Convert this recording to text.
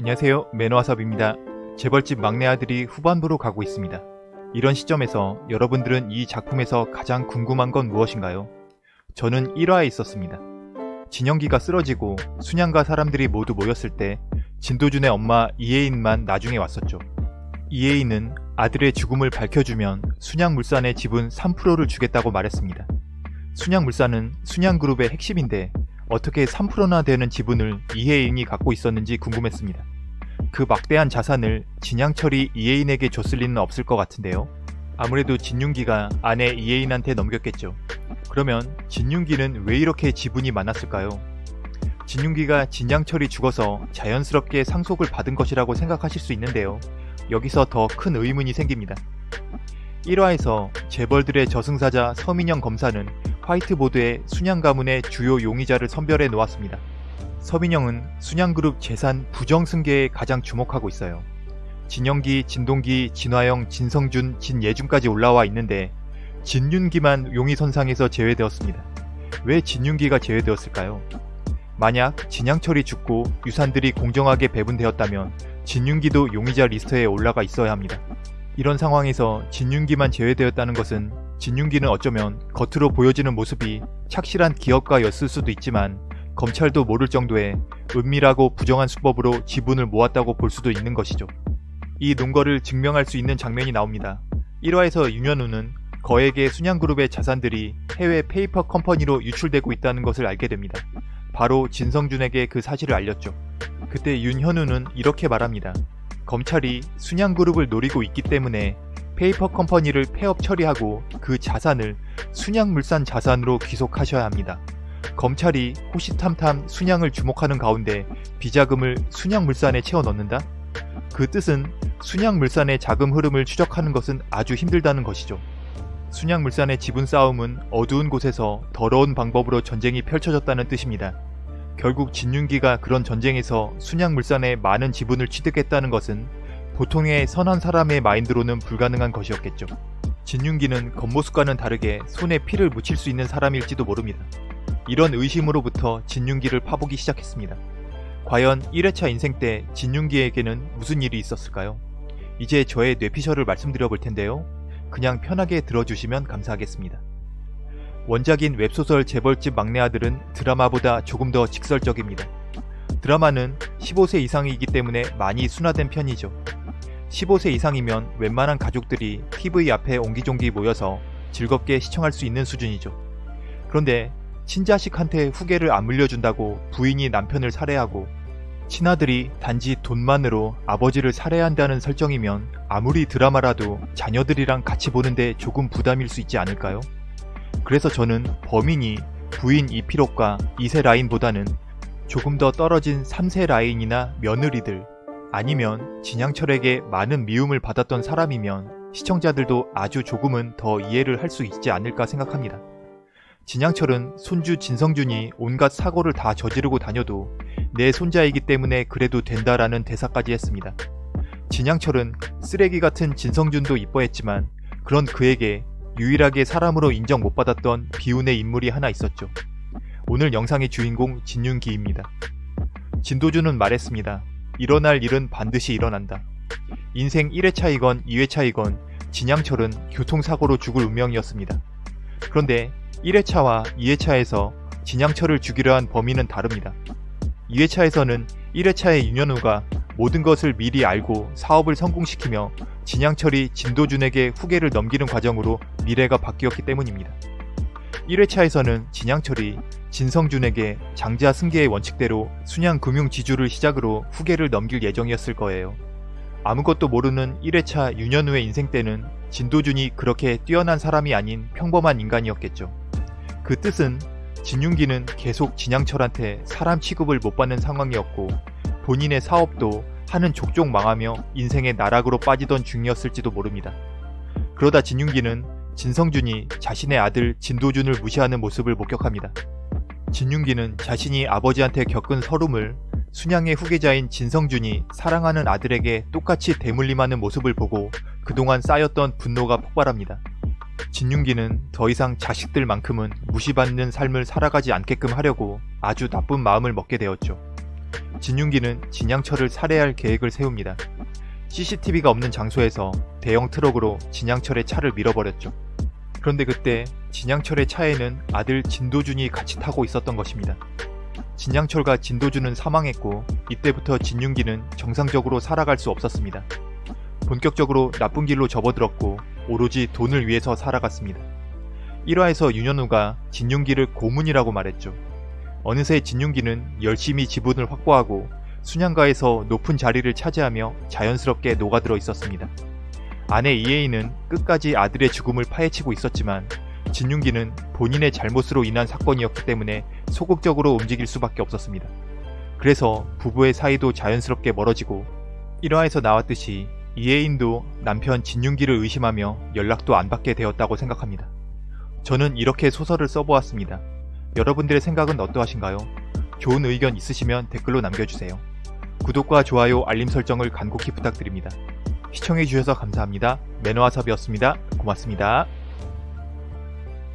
안녕하세요 매너와삽입니다. 재벌집 막내 아들이 후반부로 가고 있습니다. 이런 시점에서 여러분들은 이 작품에서 가장 궁금한 건 무엇인가요? 저는 1화에 있었습니다. 진영기가 쓰러지고 순양가 사람들이 모두 모였을 때 진도준의 엄마 이혜인만 나중에 왔었죠. 이혜인은 아들의 죽음을 밝혀주면 순양물산의 지분 3%를 주겠다고 말했습니다. 순양물산은 순양그룹의 핵심인데 어떻게 3%나 되는 지분을 이혜인이 갖고 있었는지 궁금했습니다. 그 막대한 자산을 진양철이 이혜인에게 줬을 리는 없을 것 같은데요. 아무래도 진윤기가 아내 이혜인한테 넘겼겠죠. 그러면 진윤기는 왜 이렇게 지분이 많았을까요? 진윤기가 진양철이 죽어서 자연스럽게 상속을 받은 것이라고 생각하실 수 있는데요. 여기서 더 큰 의문이 생깁니다. 1화에서 재벌들의 저승사자 서민영 검사는 화이트보드에 순양 가문의 주요 용의자를 선별해 놓았습니다. 서민영은 순양그룹 재산 부정승계에 가장 주목하고 있어요. 진영기, 진동기, 진화영, 진성준, 진예준까지 올라와 있는데 진윤기만 용의선상에서 제외되었습니다. 왜 진윤기가 제외되었을까요? 만약 진양철이 죽고 유산들이 공정하게 배분되었다면 진윤기도 용의자 리스트에 올라가 있어야 합니다. 이런 상황에서 진윤기만 제외되었다는 것은 진윤기는 어쩌면 겉으로 보여지는 모습이 착실한 기업가였을 수도 있지만 검찰도 모를 정도의 은밀하고 부정한 수법으로 지분을 모았다고 볼 수도 있는 것이죠. 이 논거를 증명할 수 있는 장면이 나옵니다. 1화에서 윤현우는 거액의 순양그룹의 자산들이 해외 페이퍼 컴퍼니로 유출되고 있다는 것을 알게 됩니다. 바로 진성준에게 그 사실을 알렸죠. 그때 윤현우는 이렇게 말합니다. 검찰이 순양그룹을 노리고 있기 때문에 페이퍼 컴퍼니를 폐업 처리하고 그 자산을 순양물산 자산으로 귀속하셔야 합니다. 검찰이 호시탐탐 순양을 주목하는 가운데 비자금을 순양물산에 채워 넣는다? 그 뜻은 순양물산의 자금 흐름을 추적하는 것은 아주 힘들다는 것이죠. 순양물산의 지분 싸움은 어두운 곳에서 더러운 방법으로 전쟁이 펼쳐졌다는 뜻입니다. 결국 진윤기가 그런 전쟁에서 순양물산의 많은 지분을 취득했다는 것은 보통의 선한 사람의 마인드로는 불가능한 것이었겠죠. 진윤기는 겉모습과는 다르게 손에 피를 묻힐 수 있는 사람일지도 모릅니다. 이런 의심으로부터 진윤기를 파보기 시작했습니다. 과연 1회차 인생 때 진윤기에게는 무슨 일이 있었을까요? 이제 저의 뇌피셜을 말씀드려 볼 텐데요. 그냥 편하게 들어주시면 감사하겠습니다. 원작인 웹소설 재벌집 막내 아들은 드라마보다 조금 더 직설적입니다. 드라마는 15세 이상이기 때문에 많이 순화된 편이죠. 15세 이상이면 웬만한 가족들이 TV 앞에 옹기종기 모여서 즐겁게 시청할 수 있는 수준이죠. 그런데 친자식한테 후계를 안 물려준다고 부인이 남편을 살해하고 친아들이 단지 돈만으로 아버지를 살해한다는 설정이면 아무리 드라마라도 자녀들이랑 같이 보는데 조금 부담일 수 있지 않을까요? 그래서 저는 범인이 부인 이피록과 2세 라인보다는 조금 더 떨어진 3세 라인이나 며느리들 아니면 진양철에게 많은 미움을 받았던 사람이면 시청자들도 아주 조금은 더 이해를 할 수 있지 않을까 생각합니다. 진양철은 손주 진성준이 온갖 사고를 다 저지르고 다녀도 내 손자이기 때문에 그래도 된다라는 대사까지 했습니다. 진양철은 쓰레기 같은 진성준도 이뻐했지만 그런 그에게 유일하게 사람으로 인정 못 받았던 비운의 인물이 하나 있었죠. 오늘 영상의 주인공 진윤기입니다. 진도준은 말했습니다. 일어날 일은 반드시 일어난다. 인생 1회차이건 2회차이건 진양철은 교통사고로 죽을 운명이었습니다. 그런데 1회차와 2회차에서 진양철을 죽이려 한 범인은 다릅니다. 2회차에서는 1회차의 윤현우가 모든 것을 미리 알고 사업을 성공시키며 진양철이 진도준에게 후계를 넘기는 과정으로 미래가 바뀌었기 때문입니다. 1회차에서는 진양철이 진성준에게 장자 승계의 원칙대로 순양금융지주를 시작으로 후계를 넘길 예정이었을 거예요. 아무것도 모르는 1회차 윤현우의 인생 때는 진도준이 그렇게 뛰어난 사람이 아닌 평범한 인간이었겠죠. 그 뜻은 진윤기는 계속 진양철한테 사람 취급을 못 받는 상황이었고 본인의 사업도 하는 족족 망하며 인생의 나락으로 빠지던 중이었을지도 모릅니다. 그러다 진윤기는 진성준이 자신의 아들 진도준을 무시하는 모습을 목격합니다. 진윤기는 자신이 아버지한테 겪은 서름을 순양의 후계자인 진성준이 사랑하는 아들에게 똑같이 대물림하는 모습을 보고 그동안 쌓였던 분노가 폭발합니다. 진윤기는 더 이상 자식들만큼은 무시받는 삶을 살아가지 않게끔 하려고 아주 나쁜 마음을 먹게 되었죠. 진윤기는 진양철을 살해할 계획을 세웁니다. CCTV가 없는 장소에서 대형 트럭으로 진양철의 차를 밀어버렸죠. 그런데 그때 진양철의 차에는 아들 진도준이 같이 타고 있었던 것입니다. 진양철과 진도준은 사망했고 이때부터 진윤기는 정상적으로 살아갈 수 없었습니다. 본격적으로 나쁜 길로 접어들었고 오로지 돈을 위해서 살아갔습니다. 1화에서 윤현우가 진윤기를 고문이라고 말했죠. 어느새 진윤기는 열심히 지분을 확보하고 순양가에서 높은 자리를 차지하며 자연스럽게 녹아들어 있었습니다. 아내 이혜인은 끝까지 아들의 죽음을 파헤치고 있었지만 진윤기는 본인의 잘못으로 인한 사건이었기 때문에 소극적으로 움직일 수밖에 없었습니다. 그래서 부부의 사이도 자연스럽게 멀어지고 1화에서 나왔듯이 이혜인도 남편 진윤기를 의심하며 연락도 안 받게 되었다고 생각합니다. 저는 이렇게 소설을 써보았습니다. 여러분들의 생각은 어떠하신가요? 좋은 의견 있으시면 댓글로 남겨주세요. 구독과 좋아요, 알림 설정을 간곡히 부탁드립니다. 시청해주셔서 감사합니다. 매너와섭이었습니다. 고맙습니다.